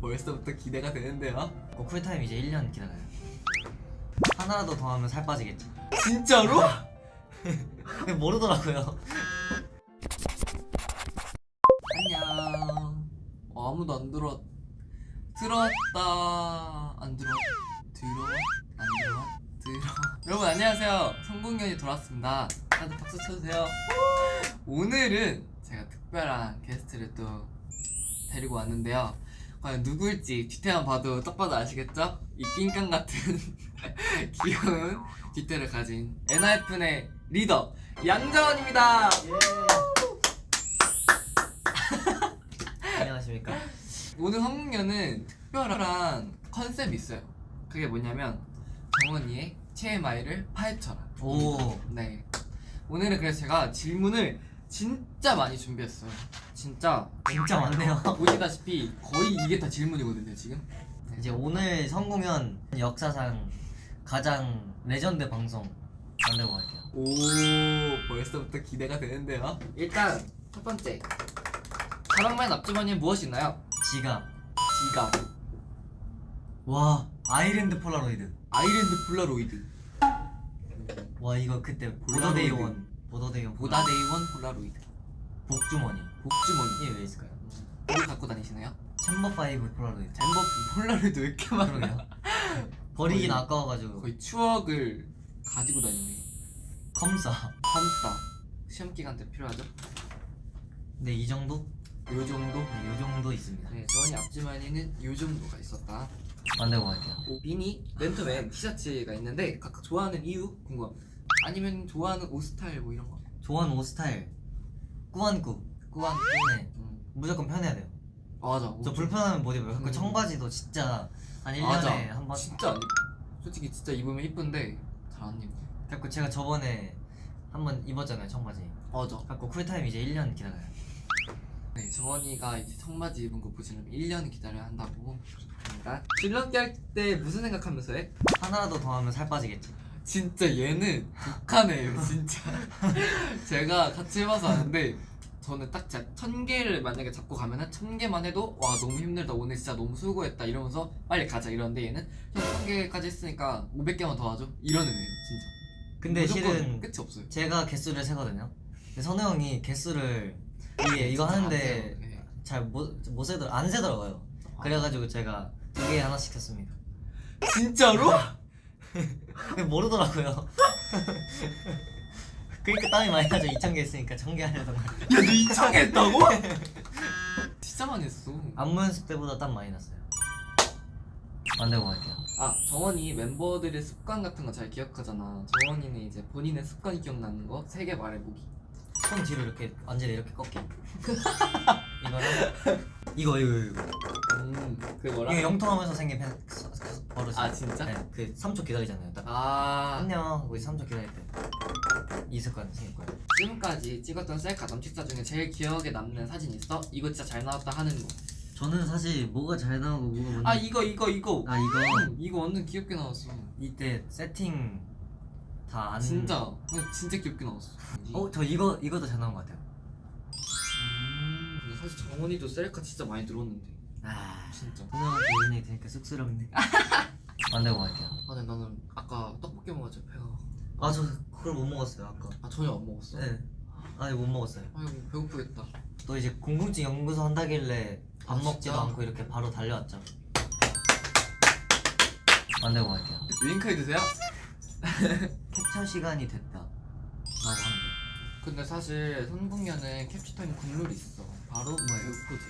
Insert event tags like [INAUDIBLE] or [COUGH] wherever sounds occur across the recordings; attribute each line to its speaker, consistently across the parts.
Speaker 1: 벌써부터 기대가 되는데요.
Speaker 2: 그 쿨타임 이제 1년 기다려요 하나라도 더 하면 살 빠지겠지
Speaker 1: 진짜로? [LAUGHS]
Speaker 2: 모르더라고요
Speaker 1: 안녕. 어, 아무도 안 들어. 들어왔다. 안 들어. 들어. 안 들어. 들어. 여러분 안녕하세요. 성공연이 돌아왔습니다. 다들 박수 쳐주세요. 오늘은 제가 특별한 게스트를 또 데리고 왔는데요. 과연 누구일지 뒤태만 봐도 딱 봐도 아시겠죠? 이 낑깡 같은 [LAUGHS] 귀여운 뒤태를 가진 엔하이픈의 리더 양정원입니다.
Speaker 2: 안녕하십니까
Speaker 1: 오늘 성공연은 특별한 컨셉이 있어요. 그게 뭐냐면 정원이의 TMI를 파헤쳐라.
Speaker 2: 오
Speaker 1: 네. 오늘은 그래서 제가 질문을 진짜 많이 준비했어요. 진짜.
Speaker 2: 진짜 많네요. [LAUGHS]
Speaker 1: 보시다시피 거의 이게 다 질문이거든요 지금.
Speaker 2: 이제 오늘 성공연 역사상 가장 레전드 방송 만들고 갈게요.
Speaker 1: 오 벌써부터 기대가 되는데요. 일단 첫 번째. 가방 맨 앞주머니에 무엇이 있나요?
Speaker 2: 지갑.
Speaker 1: 지갑,
Speaker 2: 와 아이랜드 폴라로이드.
Speaker 1: 아일랜드 폴라로이드,
Speaker 2: 와 이거 그때
Speaker 1: 폴라로이드.
Speaker 2: 보더데이 원 보더데이원
Speaker 1: 보다데이원 폴라로이드,
Speaker 2: 복주머니
Speaker 1: 복주머니.
Speaker 2: 왜 있을까요?
Speaker 1: 뭘 갖고 다니시나요?
Speaker 2: Chamber 5 폴라로이드
Speaker 1: Chamber 폴라로이드 왜 이렇게 많아요?
Speaker 2: 버리긴
Speaker 1: 거의-
Speaker 2: 아까워가지고
Speaker 1: 거의 추억을 가지고 다니네.
Speaker 2: 컴싸
Speaker 1: 컴싸 시험 기간 때 필요하죠?
Speaker 2: 네 이 정도?
Speaker 1: 요 정도?
Speaker 2: 네, 이 정도 있습니다
Speaker 1: 네, 저희 앞주머니는 요 정도가 있었다.
Speaker 2: 만들고 갈게요
Speaker 1: 미니 맨투맨 티셔츠가 있는데 각각 좋아하는 이유 궁금합니다. 아니면 좋아하는 옷 스타일 뭐 이런 거?
Speaker 2: 좋아하는 옷 스타일 꾸안꾸
Speaker 1: 꾸안.
Speaker 2: 네
Speaker 1: 음.
Speaker 2: 무조건 편해야 돼요
Speaker 1: 맞아. 저옷
Speaker 2: 불편하면 못 입어요 그
Speaker 1: 음.
Speaker 2: 청바지도 진짜 한 1년에
Speaker 1: 맞아.
Speaker 2: 한번
Speaker 1: 진짜. 솔직히 진짜 입으면 이쁜데 잘 안 입어.
Speaker 2: 그래갖고 제가 저번에 한 번 입었잖아요 청바지
Speaker 1: 맞아.
Speaker 2: 그래갖고 쿨타임 이제 1년 기다려요
Speaker 1: 네, 정원이가 이제 청바지 입은 거 보시려면 1년 기다려야 한다고 합니다. 줄넘기 할 때 무슨 생각하면서 해?
Speaker 2: 하나라도 더 하면 살 빠지겠지
Speaker 1: 진짜 얘는 독하네요 진짜. [LAUGHS] 제가 같이 해봐서 아는데 저는 딱 진짜 천 개를 만약에 잡고 가면 은 천 개만 해도 와 너무 힘들다. 오늘 진짜 너무 수고했다. 이러면서 빨리 가자. 이러는데 얘는 천 개까지 했으니까 500개만 더 하죠. 이러는 애예요 진짜.
Speaker 2: 근데 실은
Speaker 1: 끝이 없어요.
Speaker 2: 제가 개수를 세거든요. 근데 선우 형이 개수를 이게 이거 하는데
Speaker 1: 세요. 네.
Speaker 2: 잘못 못 세더라 안 세더라고요. 그래가지고 제가 두 개 하나씩 했습니다.
Speaker 1: 진짜로? [LAUGHS]
Speaker 2: 근데 [LAUGHS] 모르더라고요. [LAUGHS] 그러니까 땀이 많이 나죠. 2,000개 했으니까 1,000개 하려던 거.
Speaker 1: 야너 2천 개 했다고? [LAUGHS] 진짜 많이 했어.
Speaker 2: 안무 연습 때보다 땀 많이 났어요. 만들고 갈게요.
Speaker 1: 아 정원이 멤버들의 습관 같은 거 잘 기억하잖아. 정원이는 이제 본인의 습관이 기억나는 거? 세 개 말해보기.
Speaker 2: 손 뒤로 이렇게 완전히 이렇게 꺾기. 이거랑? 이거 이거 이거.
Speaker 1: 음 그게 뭐라?
Speaker 2: 이거 영통하면서 생긴 서- 버릇이
Speaker 1: 아, 진짜?
Speaker 2: 네, 그 3초 기다리잖아요 딱
Speaker 1: 아
Speaker 2: 안녕 하고 3초 기다릴 때 이 습관 생길 거예요
Speaker 1: 지금까지 찍었던 셀카 남식사 중에 제일 기억에 남는 사진 있어? 이거 진짜 잘 나왔다 하는 거.
Speaker 2: 저는 사실 뭐가 잘 나오고 뭐가 뭔지
Speaker 1: 아 이거 이거 이거.
Speaker 2: 아, 이거
Speaker 1: 음, 이거 완전 귀엽게 나왔어.
Speaker 2: 이때 세팅 다 안...
Speaker 1: 진짜 근데 진짜 귀엽게 나왔어.
Speaker 2: 어? 저 이거 이것도 잘 나온 것 같아요
Speaker 1: 음, 근데 사실 정원이도 셀카 진짜 많이 들었는데
Speaker 2: 아
Speaker 1: 진짜.
Speaker 2: 분명한테 이런 얘기 들으니까 쑥스럽네 [LAUGHS] 만들고 갈게요
Speaker 1: 아 근데 나는 아까 떡볶이 먹어가지고 배가
Speaker 2: 아 저 그걸 못 먹었어요 아까
Speaker 1: 아 전혀 안 먹었어.
Speaker 2: 네 아니 못 먹었어요
Speaker 1: 아이고 배고프겠다.
Speaker 2: 또 이제 궁금증 연구소 한다길래 밥
Speaker 1: 아,
Speaker 2: 먹지도
Speaker 1: 진짜?
Speaker 2: 않고 이렇게 바로 달려왔죠 만들고 갈게요
Speaker 1: 윙크 해 주세요. [LAUGHS]
Speaker 2: 캡처 시간이 됐다 라고 하는데
Speaker 1: 근데 사실 선국년은 캡처 타임 국룰이 있어. 바로
Speaker 2: 뭐예요?
Speaker 1: 이 포즈.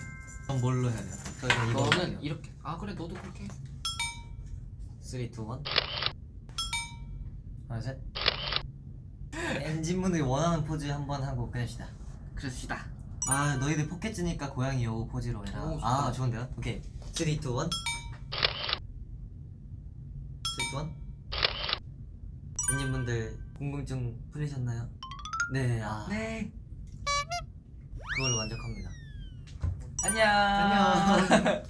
Speaker 2: 그럼 뭘로 해야 돼요? 저희가 이거
Speaker 1: 너는. 이렇게. 아 그래 너도 그렇게. 해.
Speaker 2: 3, 2, 1 하나 셋 엔진분들이 원하는 포즈 한번 하고 끝냅시다
Speaker 1: 그럽시다.
Speaker 2: 아 너희들 포켓즈니까 고양이 요 포즈로 해라
Speaker 1: 오.
Speaker 2: 아 좋은데요? 오케이 3, 2, 1 3, 2, 1 엔진분들 궁금증 풀리셨나요? 네, 아
Speaker 1: 네.
Speaker 2: 그걸로 만족합니다
Speaker 1: 안녕.
Speaker 2: 안녕.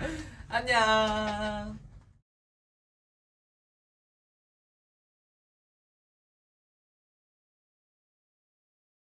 Speaker 2: [LAUGHS]
Speaker 1: 안녕.